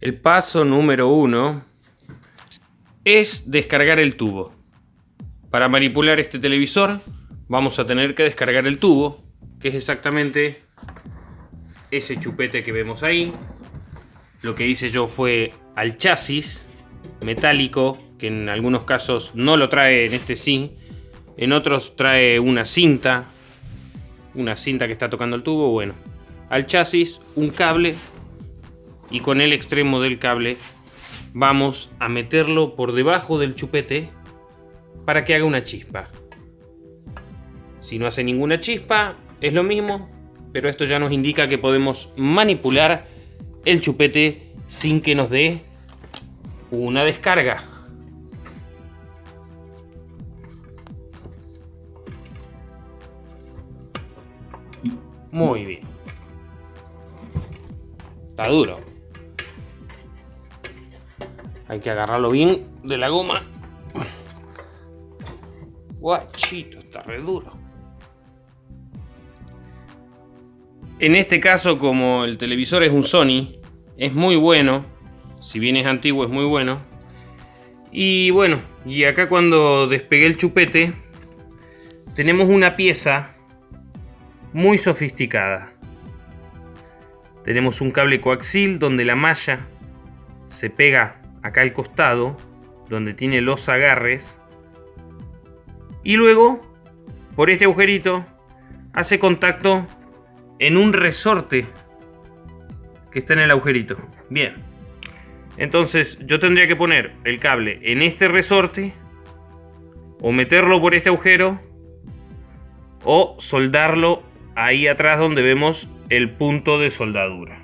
El paso número uno es descargar el tubo. Para manipular este televisor vamos a tener que descargar el tubo, que es exactamente ese chupete que vemos ahí. Lo que hice yo fue al chasis metálico, que en algunos casos no lo trae en este sí, en otros trae una cinta, una cinta que está tocando el tubo, bueno, al chasis un cable y con el extremo del cable vamos a meterlo por debajo del chupete para que haga una chispa. Si no hace ninguna chispa, es lo mismo, pero esto ya nos indica que podemos manipular el chupete sin que nos dé una descarga. Muy bien. Está duro. Hay que agarrarlo bien de la goma. Guachito, está re duro. En este caso, como el televisor es un Sony, es muy bueno. Si bien es antiguo, es muy bueno. Y bueno, y acá cuando despegué el chupete, tenemos una pieza muy sofisticada. Tenemos un cable coaxil donde la malla se pega acá al costado, donde tiene los agarres. Y luego, por este agujerito, hace contacto en un resorte que está en el agujerito. Bien. Entonces yo tendría que poner el cable en este resorte o meterlo por este agujero o soldarlo ahí atrás donde vemos el punto de soldadura.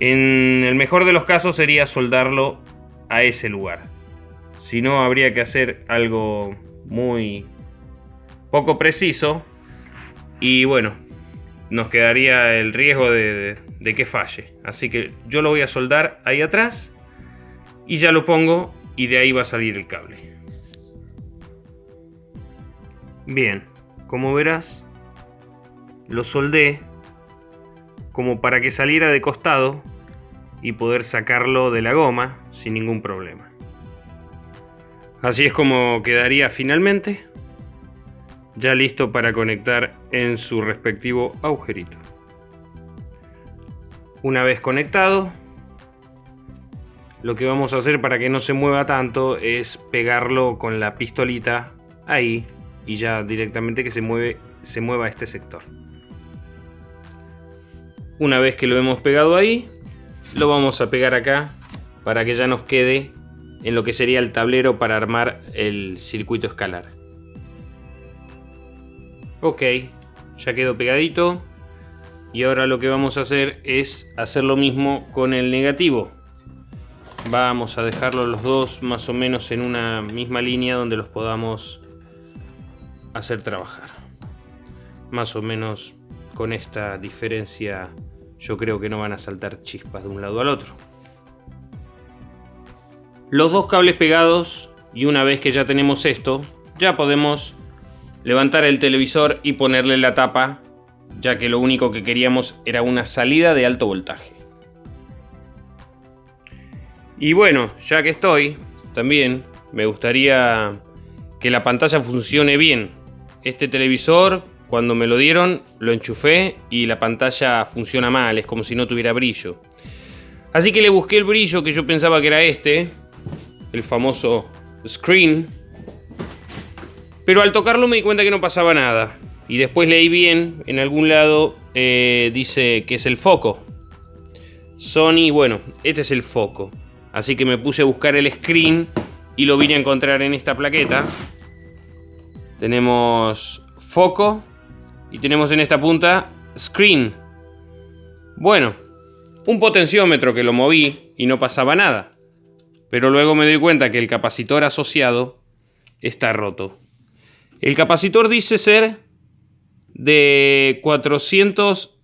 En el mejor de los casos sería soldarlo a ese lugar. Si no, habría que hacer algo muy poco preciso. Y bueno, nos quedaría el riesgo de, que falle. Así que yo lo voy a soldar ahí atrás. Y ya lo pongo y de ahí va a salir el cable. Bien, como verás, lo soldé como para que saliera de costado y poder sacarlo de la goma sin ningún problema. Así es como quedaría finalmente, ya listo para conectar en su respectivo agujerito. Una vez conectado, lo que vamos a hacer para que no se mueva tanto es pegarlo con la pistolita ahí y ya directamente que se, mueve, se mueva este sector. Una vez que lo hemos pegado ahí, lo vamos a pegar acá para que ya nos quede en lo que sería el tablero para armar el circuito escalar. Ok, ya quedó pegadito. Y ahora lo que vamos a hacer es hacer lo mismo con el negativo. Vamos a dejarlo los dos más o menos en una misma línea donde los podamos hacer trabajar. Más o menos con esta diferencia yo creo que no van a saltar chispas de un lado al otro. Los dos cables pegados y una vez que ya tenemos esto, ya podemos levantar el televisor y ponerle la tapa, ya que lo único que queríamos era una salida de alto voltaje. Y bueno, ya que estoy, también me gustaría que la pantalla funcione bien. Este televisor cuando me lo dieron, lo enchufé y la pantalla funciona mal, es como si no tuviera brillo. Así que le busqué el brillo que yo pensaba que era este, el famoso screen. Pero al tocarlo me di cuenta que no pasaba nada. Y después leí bien, en algún lado eh, dice que es el foco. Sony, bueno, este es el foco. Así que me puse a buscar el screen y lo vine a encontrar en esta plaqueta. Tenemos foco, y tenemos en esta punta screen. Bueno, un potenciómetro que lo moví y no pasaba nada. Pero luego me doy cuenta que el capacitor asociado está roto. El capacitor dice ser de 400,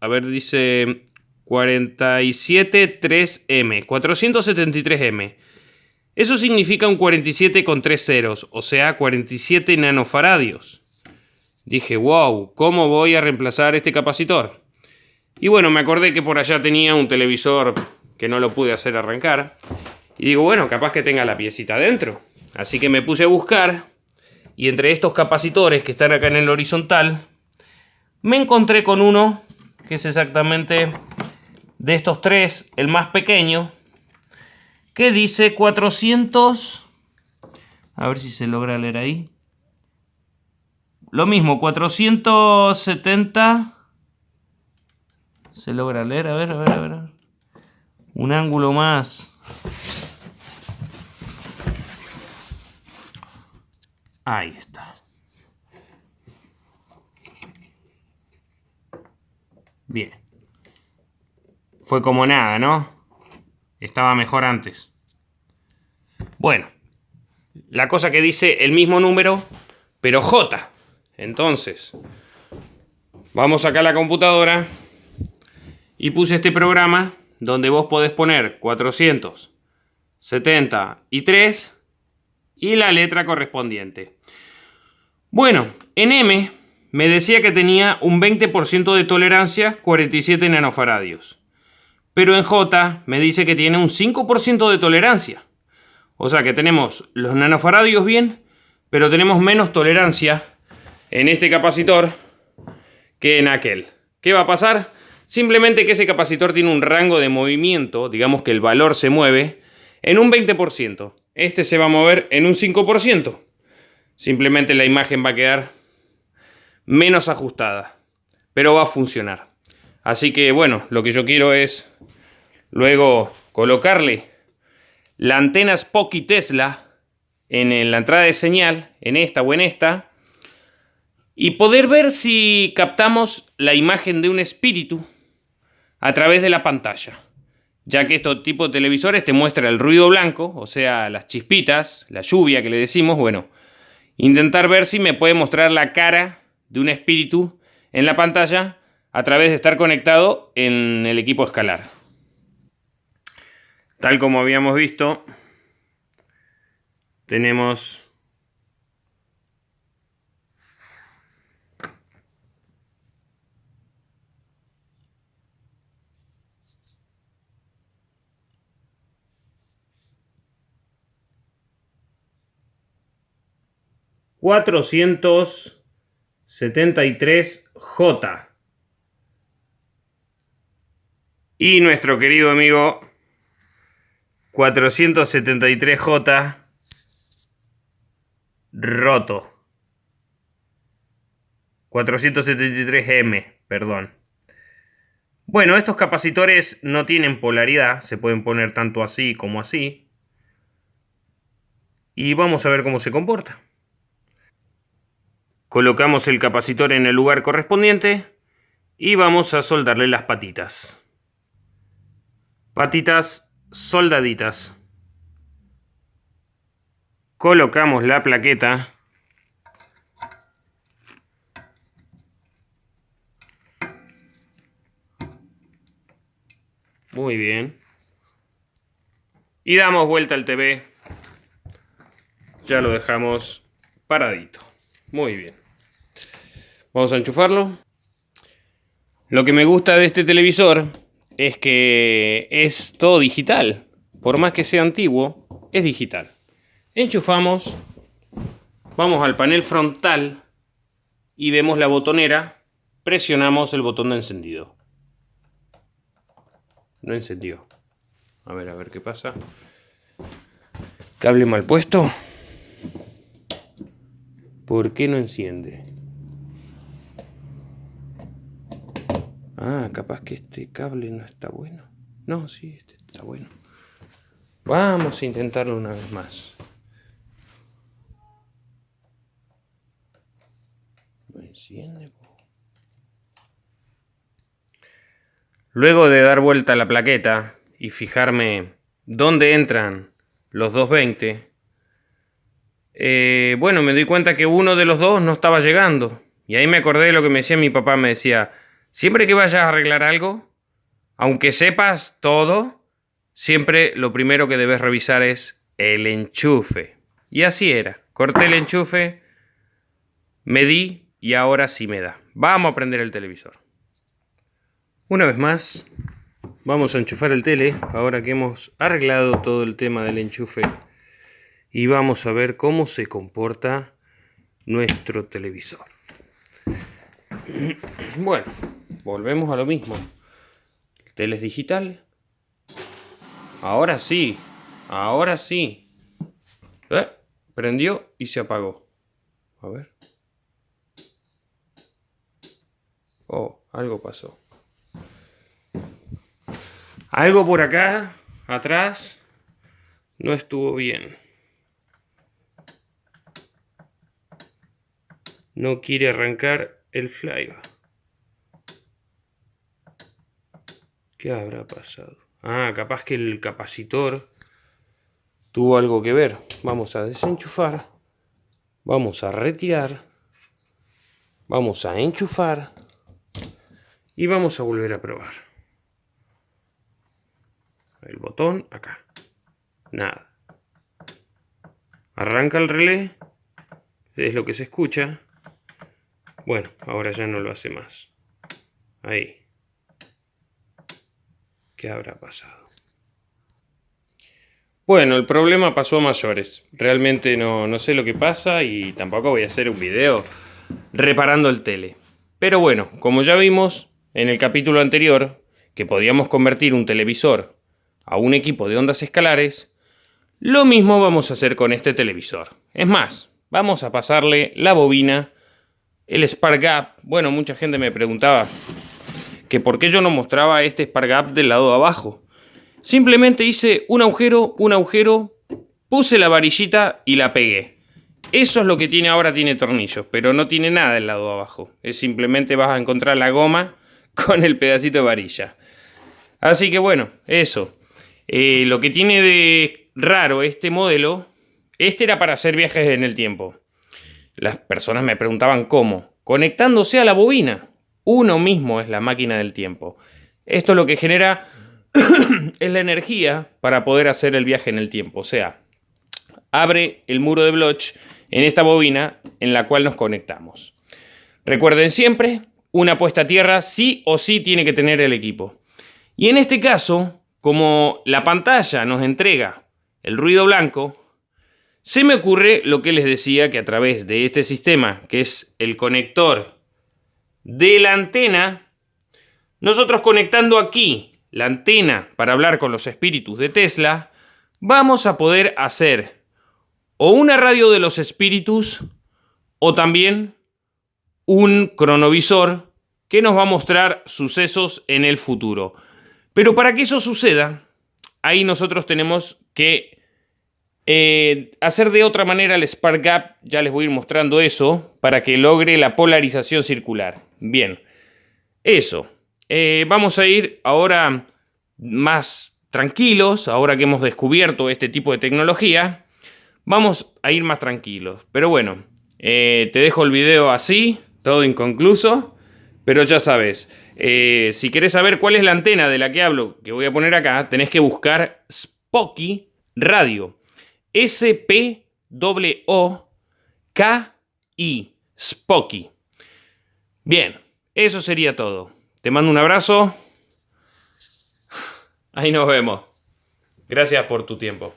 a ver, dice 47.3M, 473M. Eso significa un 47 con 3 ceros, o sea, 47 nanofaradios. Dije, wow, ¿cómo voy a reemplazar este capacitor? Y bueno, me acordé que por allá tenía un televisor que no lo pude hacer arrancar. Y digo, bueno, capaz que tenga la piecita adentro. Así que me puse a buscar. Y entre estos capacitores que están acá en el horizontal, me encontré con uno que es exactamente de estos tres, el más pequeño, que dice 400... A ver si se logra leer ahí. Lo mismo, 470... Se logra leer, a ver, a ver, a ver. Un ángulo más. Ahí está. Bien. Fue como nada, ¿no? Estaba mejor antes. Bueno. La cosa que dice el mismo número, pero J. Entonces, vamos acá a la computadora y puse este programa donde vos podés poner 473 y la letra correspondiente. Bueno, en M me decía que tenía un 20% de tolerancia, 47 nanofaradios. Pero en J me dice que tiene un 5% de tolerancia. O sea que tenemos los nanofaradios bien, pero tenemos menos tolerancia en este capacitor que en aquel. ¿Qué va a pasar? Simplemente que ese capacitor tiene un rango de movimiento, digamos que el valor se mueve, en un 20%. Este se va a mover en un 5%. Simplemente la imagen va a quedar menos ajustada, pero va a funcionar. Así que bueno, lo que yo quiero es luego colocarle la antena Spocky Tesla en la entrada de señal, en esta o en esta, y poder ver si captamos la imagen de un espíritu a través de la pantalla, ya que estos tipos de televisores te muestra el ruido blanco, o sea, las chispitas, la lluvia que le decimos, bueno, intentar ver si me puede mostrar la cara de un espíritu en la pantalla a través de estar conectado en el equipo escalar. Tal como habíamos visto, tenemos 473J. Y nuestro querido amigo 473J roto. 473M, perdón. Bueno, estos capacitores no tienen polaridad, se pueden poner tanto así como así. Y vamos a ver cómo se comporta. Colocamos el capacitor en el lugar correspondiente y vamos a soldarle las patitas. Patitas soldaditas. Colocamos la plaqueta. Muy bien. Y damos vuelta al TV. Ya lo dejamos paradito. Muy bien. Vamos a enchufarlo. Lo que me gusta de este televisor es que es todo digital. Por más que sea antiguo, es digital. Enchufamos, vamos al panel frontal y vemos la botonera. Presionamos el botón de encendido. No encendió. A ver, a ver qué pasa. Cable mal puesto. ¿Por qué no enciende? Ah, capaz que este cable no está bueno. No, sí, este está bueno. Vamos a intentarlo una vez más. No enciende. Luego de dar vuelta a la plaqueta y fijarme dónde entran los 220, eh, bueno, me di cuenta que uno de los dos no estaba llegando. Y ahí me acordé de lo que me decía mi papá, me decía, Siempre que vayas a arreglar algo, aunque sepas todo, siempre lo primero que debes revisar es el enchufe. Y así era. Corté el enchufe, medí y ahora sí me da. Vamos a prender el televisor. Una vez más, vamos a enchufar el tele, ahora que hemos arreglado todo el tema del enchufe. Y vamos a ver cómo se comporta nuestro televisor. Bueno, volvemos a lo mismo. El tele es digital. Ahora sí, ahora sí. ¿Eh? Prendió y se apagó. A ver. Oh, algo pasó. Algo por acá, atrás, no estuvo bien. No quiere arrancar el flyba. ¿Qué habrá pasado? Ah, capaz que el capacitor tuvo algo que ver. Vamos a desenchufar. Vamos a retirar. Vamos a enchufar. Y vamos a volver a probar el botón acá. Nada. Arranca el relé. Es lo que se escucha. Bueno, ahora ya no lo hace más. Ahí. ¿Qué habrá pasado? Bueno, el problema pasó a mayores. Realmente no, no sé lo que pasa y tampoco voy a hacer un video reparando el tele. Pero bueno, como ya vimos en el capítulo anterior, que podíamos convertir un televisor a un equipo de ondas escalares, lo mismo vamos a hacer con este televisor. Es más, vamos a pasarle la bobina, el Spark Gap. Bueno, mucha gente me preguntaba que por qué yo no mostraba este Spark Gap del lado de abajo. Simplemente hice un agujero, un agujero, puse la varillita y la pegué. Eso es lo que tiene ahora, tiene tornillos, pero no tiene nada del lado de abajo. Es simplemente vas a encontrar la goma con el pedacito de varilla. Así que bueno, eso. Eh, lo que tiene de raro este modelo, este era para hacer viajes en el tiempo. Las personas me preguntaban cómo. Conectándose a la bobina. Uno mismo es la máquina del tiempo. Esto lo que genera es la energía para poder hacer el viaje en el tiempo. O sea, abre el muro de Bloch en esta bobina en la cual nos conectamos. Recuerden siempre, una puesta a tierra sí o sí tiene que tener el equipo. Y en este caso, como la pantalla nos entrega el ruido blanco, se me ocurre lo que les decía que a través de este sistema, que es el conector de la antena, nosotros conectando aquí la antena para hablar con los espíritus de Tesla, vamos a poder hacer o una radio de los espíritus o también un cronovisor que nos va a mostrar sucesos en el futuro. Pero para que eso suceda, ahí nosotros tenemos que eh, hacer de otra manera el Spark Gap, ya les voy a ir mostrando eso, para que logre la polarización circular. Bien, eso. Eh, vamos a ir ahora más tranquilos, ahora que hemos descubierto este tipo de tecnología, vamos a ir más tranquilos. Pero bueno, eh, te dejo el video así, todo inconcluso, pero ya sabes, si querés saber cuál es la antena de la que hablo, que voy a poner acá, tenés que buscar Spocky Radio. S-P-O-K-I. Spocky. Bien, eso sería todo. Te mando un abrazo. Ahí nos vemos. Gracias por tu tiempo.